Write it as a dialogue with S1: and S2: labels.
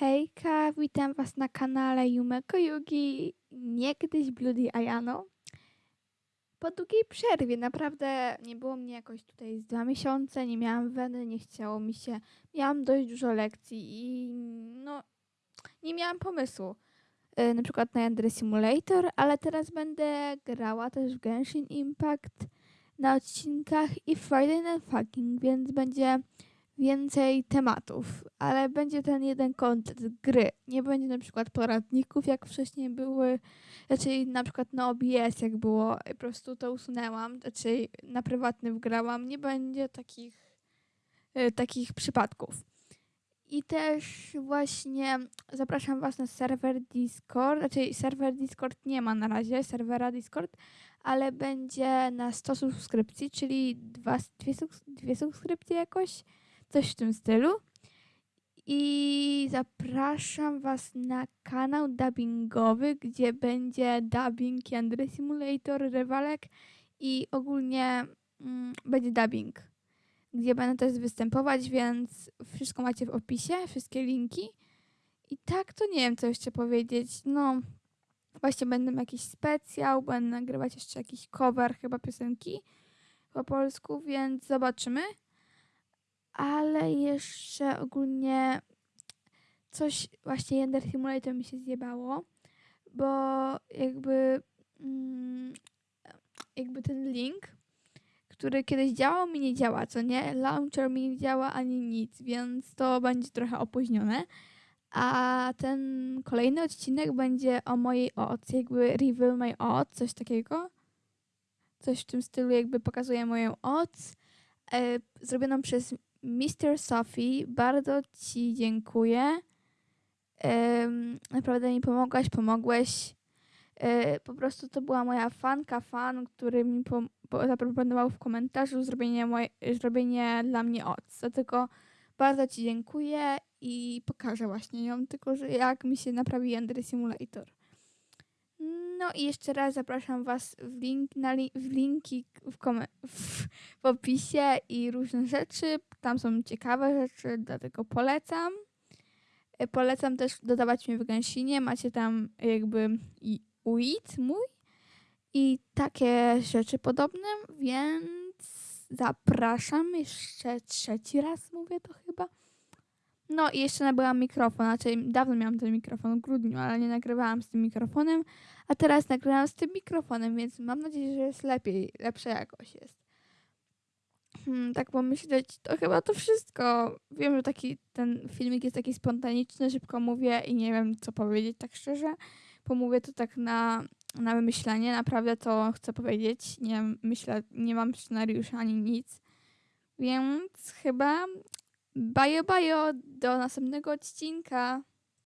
S1: Hejka, witam was na kanale Yumeko Yugi, niegdyś Bloody Ayano. Po długiej przerwie, naprawdę nie było mnie jakoś tutaj z dwa miesiące, nie miałam weny, nie chciało mi się, miałam dość dużo lekcji i no, nie miałam pomysłu. E, Na przykład na Yandere Simulator, ale teraz będę grała też w Genshin Impact na odcinkach i Friday Night Fucking, więc będzie więcej tematów, ale będzie ten jeden kontent gry. Nie będzie na przykład poradników, jak wcześniej były, raczej na przykład na OBS, jak było, po prostu to usunęłam, raczej na prywatny wgrałam. Nie będzie takich, e, takich przypadków. I też właśnie zapraszam Was na serwer Discord, raczej serwer Discord nie ma na razie, serwera Discord, ale będzie na 100 subskrypcji, czyli dwa, dwie, dwie subskrypcje jakoś coś w tym stylu. I zapraszam Was na kanał dubbingowy, gdzie będzie dubbing Yandere Simulator, Rywalek i ogólnie mm, będzie dubbing, gdzie będę też występować, więc wszystko macie w opisie, wszystkie linki. I tak to nie wiem, co jeszcze powiedzieć. No, właśnie będę jakiś specjał, będę nagrywać jeszcze jakiś cover chyba piosenki po polsku, więc zobaczymy ale jeszcze ogólnie coś właśnie Yender Simulator mi się zjebało, bo jakby mm, jakby ten link, który kiedyś działał, mi nie działa, co nie? Launcher mi nie działa ani nic, więc to będzie trochę opóźnione. A ten kolejny odcinek będzie o mojej OC, jakby reveal my OC, coś takiego. Coś w tym stylu, jakby pokazuje moją OC, e, zrobioną przez Mr. Sophie, bardzo Ci dziękuję. Naprawdę mi pomogłaś, pomogłeś. E, po prostu to była moja fanka, fan, który mi zaproponował w komentarzu zrobienie, moje, zrobienie dla mnie oc. Dlatego bardzo Ci dziękuję i pokażę właśnie ją, tylko że jak mi się naprawi Yandere Simulator. No i jeszcze raz zapraszam Was w, link, na li- w linki w, w, w opisie i różne rzeczy. Tam są ciekawe rzeczy, dlatego polecam. E, Polecam też dodawać mnie w Gęsinie. Macie tam jakby i UID mój i takie rzeczy podobne, więc zapraszam jeszcze trzeci raz mówię to chyba. No i jeszcze nabyłam mikrofon, znaczy dawno miałam ten mikrofon w grudniu, ale nie nagrywałam z tym mikrofonem, a teraz nagrywam z tym mikrofonem, więc mam nadzieję, że jest lepiej, lepsza jakość jest. Hmm, tak pomyśleć, to chyba to wszystko. Wiem, że taki ten filmik jest taki spontaniczny, szybko mówię i nie wiem, co powiedzieć tak szczerze. Pomówię to tak na, na wymyślenie, naprawdę to chcę powiedzieć. Nie myślę, nie mam scenariusza ani nic. Więc chyba bajo bajo do następnego odcinka.